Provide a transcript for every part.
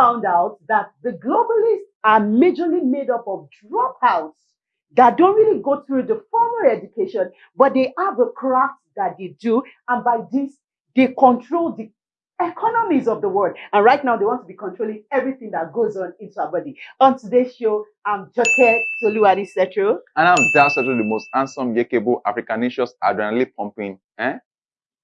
found out that the globalists are majorly made up of dropouts that don't really go through the formal education, but they have a craft that they do. And by this, they control the economies of the world. And right now, they want to be controlling everything that goes on into our body. On today's show, I'm Joke Toluwadi Setro. And I'm Dal Setro, the most handsome, yakable, Africanicious, adrenaline pumping, eh?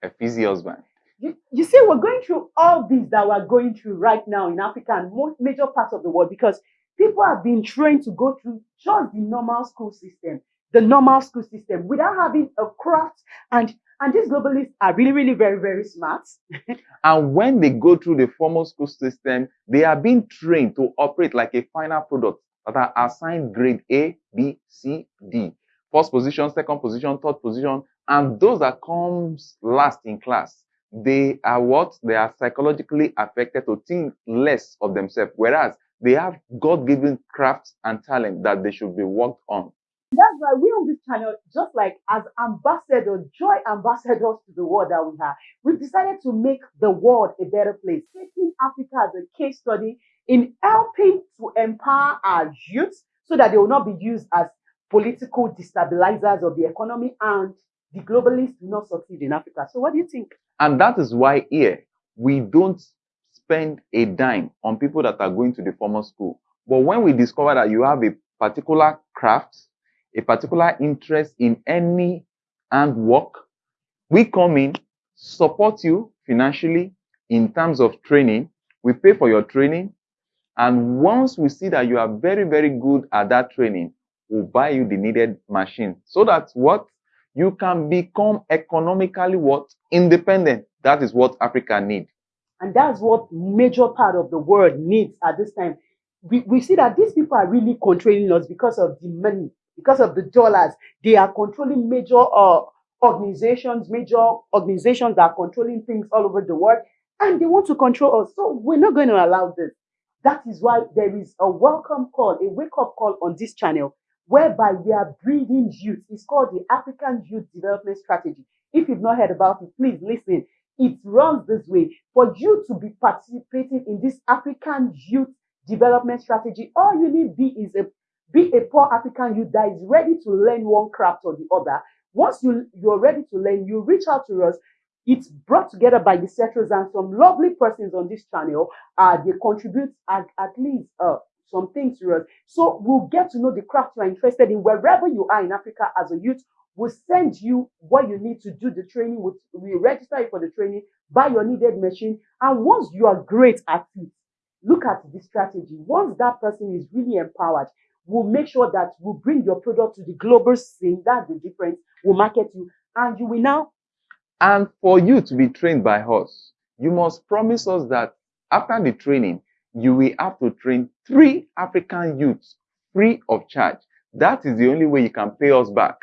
A fizzy husband. You, you see, we're going through all these that we're going through right now in Africa and most major parts of the world because people have been trained to go through just the normal school system, the normal school system without having a craft and and these globalists are really, really very, very smart. and when they go through the formal school system, they are being trained to operate like a final product that are assigned grade A, B, C, D. First position, second position, third position, and those that comes last in class, they are what? They are psychologically affected to think less of themselves, whereas they have God-given crafts and talent that they should be worked on. That's why we on this channel, just like as ambassadors, joy ambassadors to the world that we have, we've decided to make the world a better place, taking Africa as a case study in helping to empower our youth so that they will not be used as political destabilizers of the economy and the globalists do not succeed in Africa. So what do you think? And that is why here we don't spend a dime on people that are going to the formal school. But when we discover that you have a particular craft, a particular interest in any handwork, we come in, support you financially in terms of training. We pay for your training. And once we see that you are very, very good at that training, we'll buy you the needed machine so that what you can become economically what independent. That is what Africa needs. And that's what major part of the world needs at this time. We, we see that these people are really controlling us because of the money, because of the dollars. They are controlling major uh, organizations, major organizations are controlling things all over the world, and they want to control us. So we're not going to allow this. That is why there is a welcome call, a wake up call on this channel, whereby we are breeding youth. It's called the African Youth Development Strategy. If you've not heard about it, please listen. It runs this way. For you to be participating in this African youth development strategy, all you need be is a be a poor African youth that is ready to learn one craft or the other. Once you, you're ready to learn, you reach out to us. It's brought together by the settlers and some lovely persons on this channel. Uh, they contribute at, at least uh, some things to us. So we'll get to know the craft you're interested in wherever you are in Africa as a youth We'll send you what you need to do the training. We'll, we register you for the training, buy your needed machine. And once you are great at it, look at the strategy. Once that person is really empowered, we'll make sure that we'll bring your product to the global scene. That's the difference. We'll market you. And you will now. And for you to be trained by us, you must promise us that after the training, you will have to train three African youths free of charge. That is the only way you can pay us back.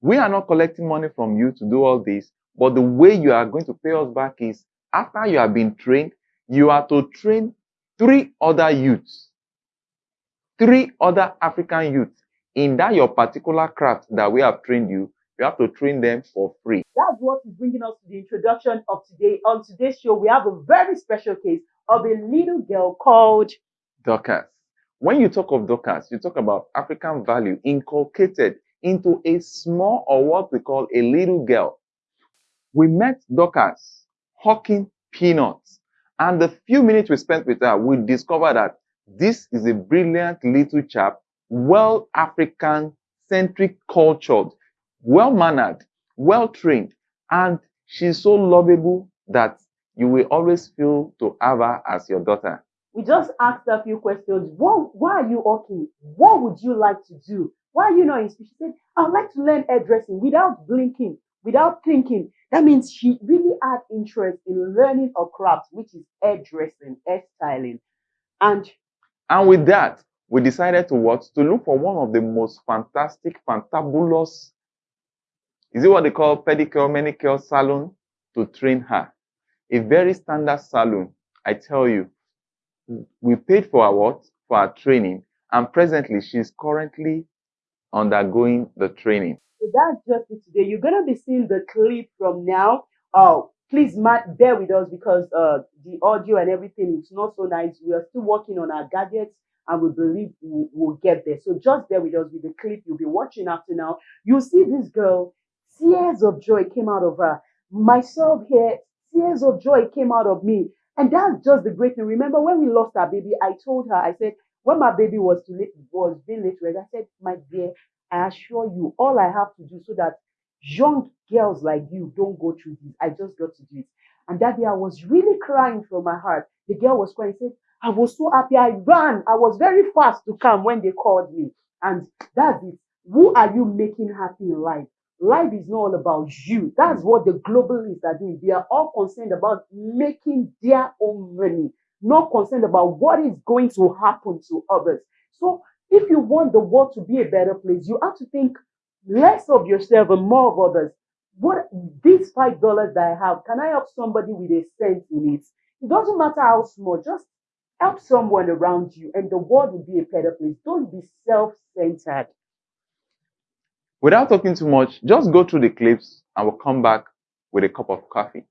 We are not collecting money from you to do all this, but the way you are going to pay us back is after you have been trained, you are to train three other youths, three other African youths in that your particular craft that we have trained you. You have to train them for free. That's what is bringing us to the introduction of today. On today's show, we have a very special case of a little girl called Dorcas. When you talk of Dorcas, you talk about African value inculcated into a small or what we call a little girl. We met Dorcas hawking peanuts. And the few minutes we spent with her, we discovered that this is a brilliant little chap, well African centric cultured, well mannered, well trained, and she's so lovable that you will always feel to have her as your daughter. We just asked a few questions. What, why are you okay? What would you like to do? Why are you not in? She said, I'd like to learn hairdressing without blinking, without thinking. That means she really had interest in learning a craft, which is hairdressing, hairstyling. And and with that, we decided to what? To look for one of the most fantastic, fantabulous, is it what they call pedicure, manicure salon to train her? A very standard salon, I tell you. We paid for our what? For our training. And presently, she's currently undergoing the training. So that's just it today. You're going to be seeing the clip from now. Oh, please ma- bear with us because uh, the audio and everything is not so nice. We are still working on our gadgets and we believe we'll, we'll get there. So just bear with us with the clip you'll be watching after now. You see this girl, tears of joy came out of her. Myself here, tears of joy came out of me. And that's just the great thing. Remember when we lost our baby, I told her, I said, when my baby was late, was being late, I said, my dear, I assure you, all I have to do so that young girls like you don't go through this. I just got to do it. And that day I was really crying from my heart. The girl was crying, said, I was so happy. I ran. I was very fast to come when they called me. And that's it. Who are you making happy in life? Life is not all about you. That's what the globalists are doing. They are all concerned about making their own money, not concerned about what is going to happen to others. So if you want the world to be a better place, you have to think less of yourself and more of others. What these five dollars that I have, can I help somebody with a cent in it? It doesn't matter how small, just help someone around you, and the world will be a better place. Don't be self-centered. Without talking too much, just go through the clips and we'll come back with a cup of coffee.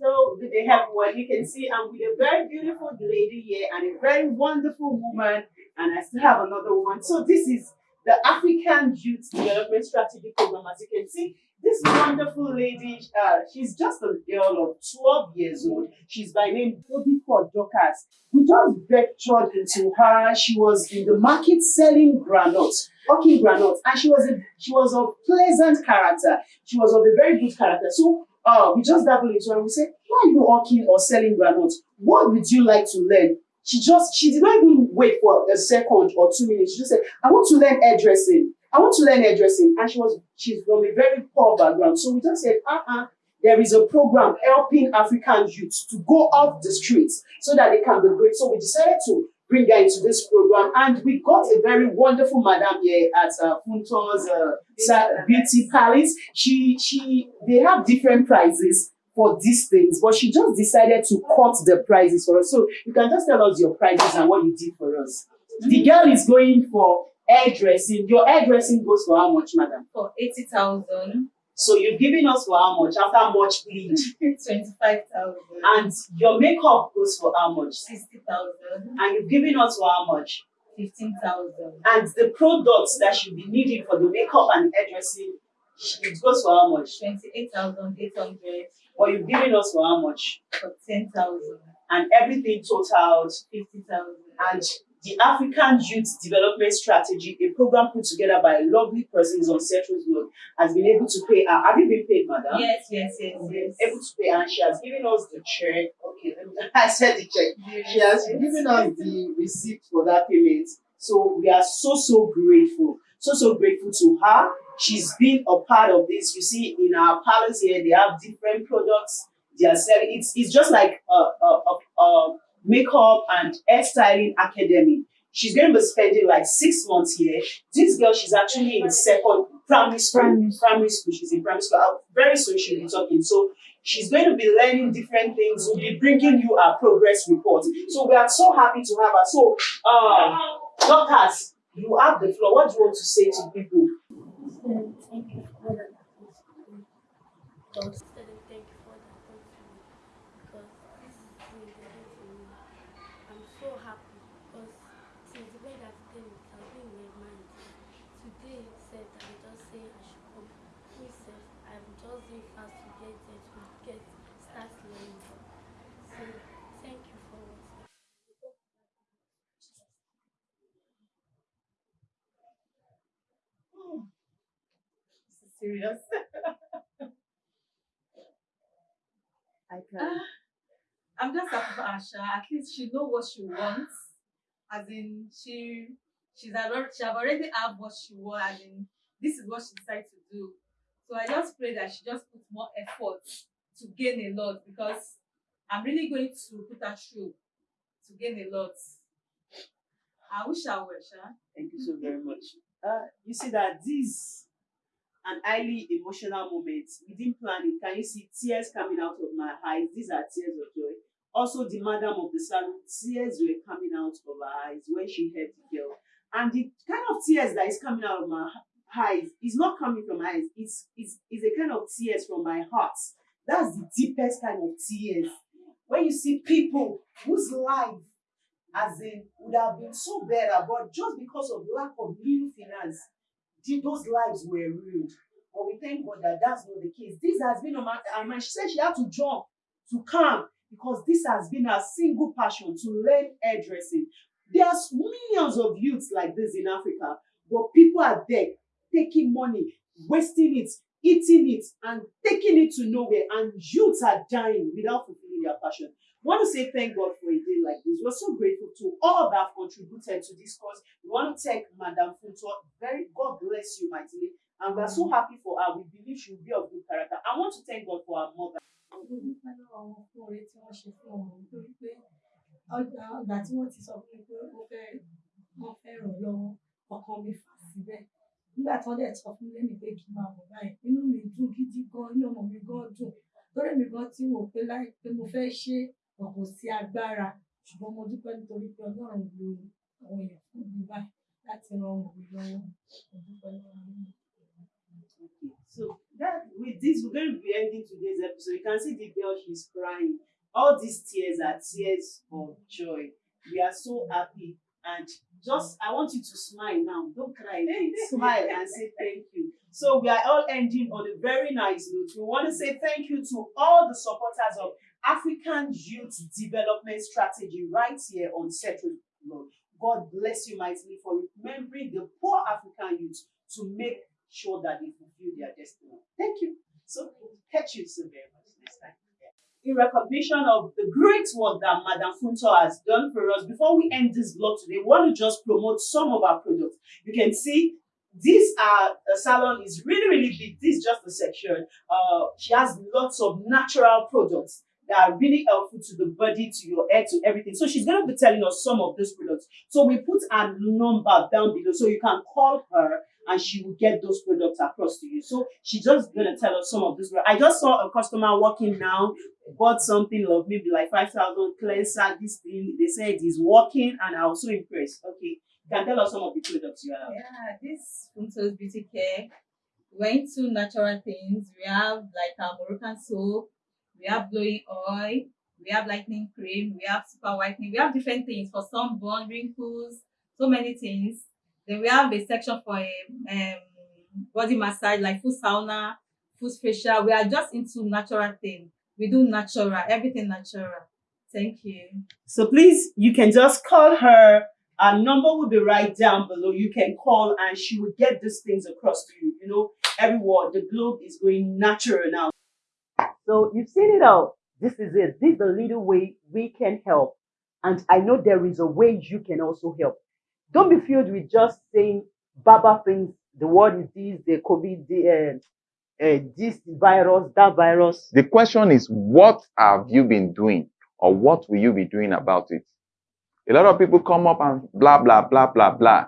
So good day everyone. You can see I'm with a very beautiful lady here and a very wonderful woman, and I still have another one. So this is the African Youth Development Strategy Program. As you can see, this wonderful lady, uh, she's just a girl of 12 years old. She's by name Bobby Dorcas. We just ventured into her. She was in the market selling granules, hawking granules, and she was a she was of pleasant character. She was of a very good character. So uh, we just dabble into her and we say, why are you hawking or selling granules? What would you like to learn? She just she did not even wait for a second or two minutes. She just said, I want to learn hairdressing. I want to learn hairdressing. And she was she's from a very poor background. So we just said, uh-uh, there is a program helping African youths to go off the streets so that they can be great. So we decided to bring her into this program. And we got a very wonderful madam here at uh, Funto's uh, Beauty Palace. She, she, they have different prizes for these things, but she just decided to cut the prizes for us. So you can just tell us your prices and what you did for us. The girl is going for hairdressing. Your hairdressing goes for how much, madam? for 80,000, So you're giving us for how much? After much plead. 25,000, And your makeup goes for how much? 60,000, And you're giving us for how much? 15,000, And the products that you'll be needed for the makeup and hairdressing, it goes for how much? 28,800 Or you've given us for how much? for 10,000, And everything totaled. 50,000. And the African Youth Development Strategy, a program put together by lovely persons on Central Road, has been able to pay her. Have you been paid, madam? Yes, yes, yes, yes. Able to pay, and she has given us the check. Okay. I said the check. Yes, She has given us the receipt for that payment. So we are so, so grateful. So, so grateful to her. She's been a part of this. You see, in our palace here, they have different products they are selling. It's, it's just like a, a, a, a makeup and hairstyling academy. She's going to be spending like six months here. This girl, she's actually in second primary school. Primary Primary school. She's in primary school. Uh, Very soon she'll be talking. So she's going to be learning different things. We'll be bringing you our progress report. So we are so happy to have her. So, uh, Dorcas, you have the floor. What do you want to say to people? Then thank you for that Don't say thank you for that because this is really good for me. I'm so happy because since the way that day it has been in my mind. Today said that I just say I should come. Me said I'm just doing fast to get there to get start learning. So thank you for what This is serious. I can. I'm just happy for Asha. At least she know what she wants. As in, she she's already she have already have what she wants. As in, this is what she decided to do. So I just pray that she just put more effort to gain a lot because I'm really going to put her through to gain a lot. I wish I were, Sha. Thank you so very much. Uh, you see that this an highly emotional moment. We didn't plan it. Can you see tears coming out of my eyes? These are tears of joy. Also, the madam of the salon, tears were coming out of her eyes when she heard the girl. And the kind of tears that is coming out of my eyes is not coming from my eyes. It's, it's, it's a kind of tears from my heart. That's the deepest kind of tears. When you see people whose life, as in, would have been so better, but just because of lack of little finance, those lives were ruined. But we thank God that that's not the case. This has been on my and She said she had to jump to come because this has been her single passion to learn hairdressing. There's millions of youths like this in Africa, but people are there taking money, wasting it, eating it, and taking it to nowhere. And youths are dying without fulfilling their passion. We want to say thank God for a day like this. We're so grateful to all that have contributed to this cause. We want to thank Madam Funto. Very God bless you mightily. And we're so happy for her. We believe she will be of good character. I want to thank God for her mother. mo nígbà tí dẹ̀ sọ fún lẹ́nu pé kí n máa bọ̀ báyìí inú mi dùn gidi gan inú ọmọ mi gan dùn lórí mi gan tí wò pé láì mo fẹ́ ṣe ọ̀pọ̀ sí agbára ṣùgbọ́n mo dúpẹ́ nítorí pé ọlọ́run lo àwọn èèyàn fún mi báyìí láti ran ọmọ mi lọ́wọ́ mo dúpẹ́ lọ́wọ́. Okay, so that with this, we're going to be ending today's episode. You can see the girl, she's crying. All these tears are tears of joy. We are so happy. And just, I want you to smile now. Don't cry. smile and say thank you. So we are all ending on a very nice note. We want to say thank you to all the supporters of African Youth Development Strategy right here on Central Road. God bless you mightily for remembering the poor African youth to make sure that they fulfill their destiny. Thank you. So catch you so very much next time. In recognition of the great work that Madam Funto has done for us, before we end this vlog today, we want to just promote some of our products. You can see this uh, salon is really, really big. This is just a section. Uh, she has lots of natural products that are really helpful to the body, to your hair, to everything. So she's going to be telling us some of those products. So we put a number down below so you can call her and she will get those products across to you. So she's just gonna tell us some of this. I just saw a customer walking now, bought something of maybe like five thousand cleanser. This thing they said is working, and I was so impressed. Okay, can tell us some of the products you have. Yeah, this Funto's Beauty Care. We're into natural things. We have like our Moroccan soap, we have glowing oil, we have lightening cream, we have super whitening, we have different things for sunburn, wrinkles, so many things. Then we have a section for a um, body massage, like full sauna, full facial. We are just into natural things. We do natural, everything natural. Thank you. So please, you can just call her. Our number will be right down below. You can call and she will get these things across to you. You know, everyone, the globe is going natural now. So you've seen it all. This is it. This is the little way we can help. And I know there is a way you can also help. Don't be filled with just saying baba things. The word is this, the COVID, the, uh, uh, this virus, that virus. The question is, what have you been doing or what will you be doing about it? A lot of people come up and blah, blah, blah, blah, blah.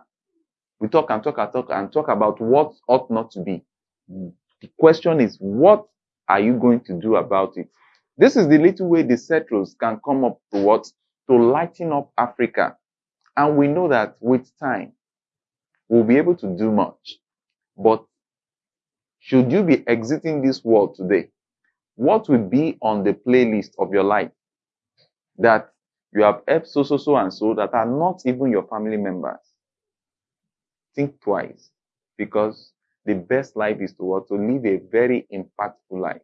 We talk and talk and talk and talk about what ought not to be. The question is, what are you going to do about it? This is the little way the settlers can come up to what? To lighten up Africa. And we know that with time, we'll be able to do much. But should you be exiting this world today, what will be on the playlist of your life that you have helped so, so, so, and so that are not even your family members? Think twice because the best life is to what? To live a very impactful life.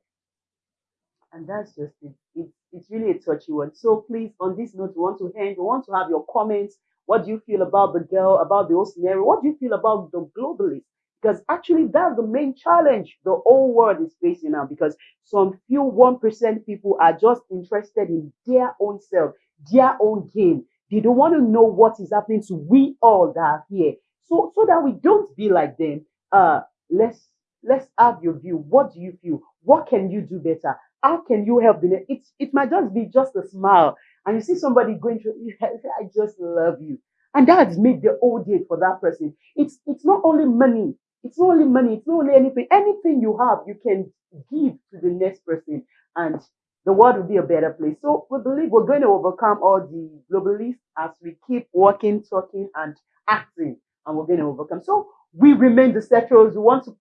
And that's just it. It's, it's really a touchy one. So please, on this note, we want to end. We want to have your comments. What do you feel about the girl, about the whole scenario? What do you feel about the globalists? Because actually, that's the main challenge the whole world is facing now. Because some few one percent people are just interested in their own self, their own game. They don't want to know what is happening to we all that are here. So, so that we don't be like them. Uh, let's let's have your view. What do you feel? What can you do better? How can you help the ne- It it might just be just a smile, and you see somebody going through. I just love you, and that has made the whole day for that person. It's it's not only money. It's not only money. It's not only anything. Anything you have, you can give to the next person, and the world will be a better place. So we believe we're going to overcome all the globalists as we keep working, talking, and acting, and we're going to overcome. So we remain the Setros. We want to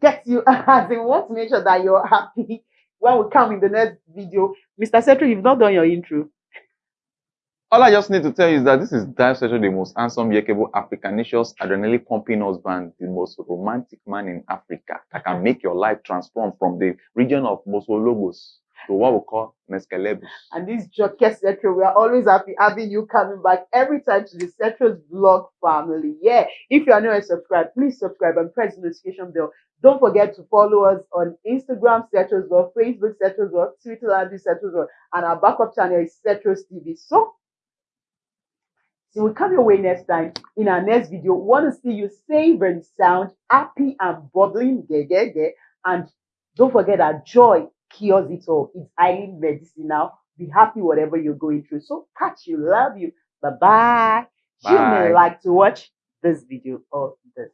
get you as we want to make sure that you're happy when we come in the next video. Mr. Setro, you've not done your intro. All I just need to tell you is that this is Dive Setro, the most handsome, yakable, Africanicious, adrenaline pumping husband, the most romantic man in Africa that can make your life transform from the region of Mosologos to what we call Meskelebus. And this Joke Setro, we are always happy having you coming back every time to the Setro's blog family. Yeah, if you are not subscribed, please subscribe and press the notification bell. Don't forget to follow us on Instagram, Setros Vlog, Facebook, Setros Vlog, Twitter, and Setros Vlog, and our backup channel is Setros TV. So, so we'll come your way next time in our next video. Want to see you safe and sound, happy and bubbling, ge, ge, ge. and don't forget that joy cures it all. It's highly medicinal. Be happy whatever you're going through. So catch you, love you. Bye-bye. You may like to watch this video or this.